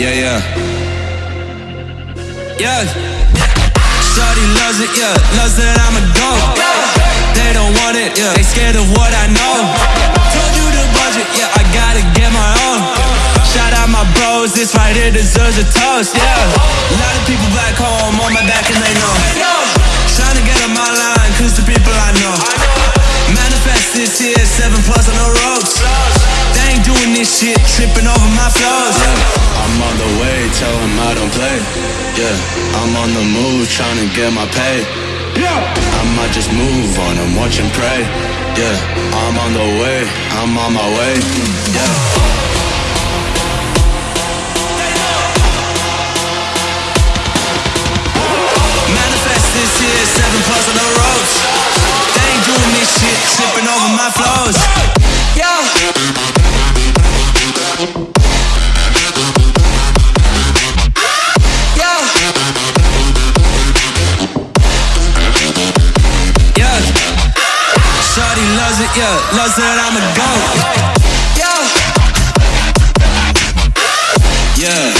yeah. Yeah. Yeah. Shorty loves it, yeah. Loves that I'm a goat. They don't want it, yeah. They scared of what I know. Told you the budget, yeah. I gotta get my own. Shout out my bros, this right here deserves a toast, yeah. A lot of people back home on my back and they know. Trying to get on my shit, tripping over my flows. Yeah, I'm on the way, tell them I don't play. Yeah, I'm on the move, trying to get my pay. Yeah, I might just move on and watch and pray. Yeah, I'm on the way, I'm on my way. Yeah. Yeah. Loves that I'm a goat. Yeah. Yeah.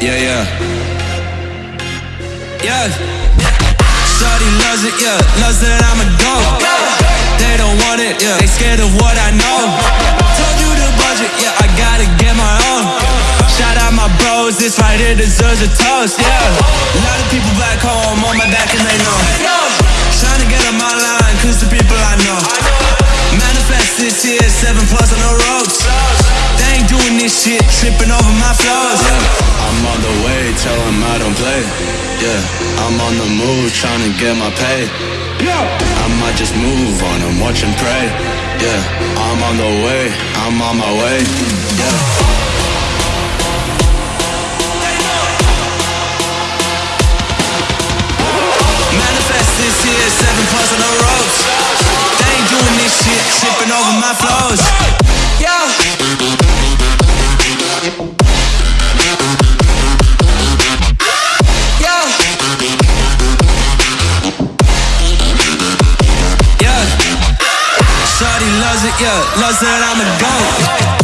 Yeah, yeah. Yeah. Shorty loves it, yeah. Loves that I'm a goat. They don't want it, yeah. They scared of what I know. Told you the budget, yeah. I gotta get my own. Shout out my bros, this right here deserves a toast, yeah. A lot of people back home on my back and they know. Trying to get on my line, cause the people I know. Manifest this year, seven plus on the ropes. They ain't doing this shit, tripping over my flows. I'm on the way, tell them I don't play. Yeah, I'm on the move, trying to get my pay. Yeah, I might just move on and watch and pray. Yeah, I'm on the way, I'm on my way. Yeah. Manifest this year, seven plus on the ropes. They ain't doing this shit, tripping over my flows. Loves it, yeah. Loves that I'm a goat.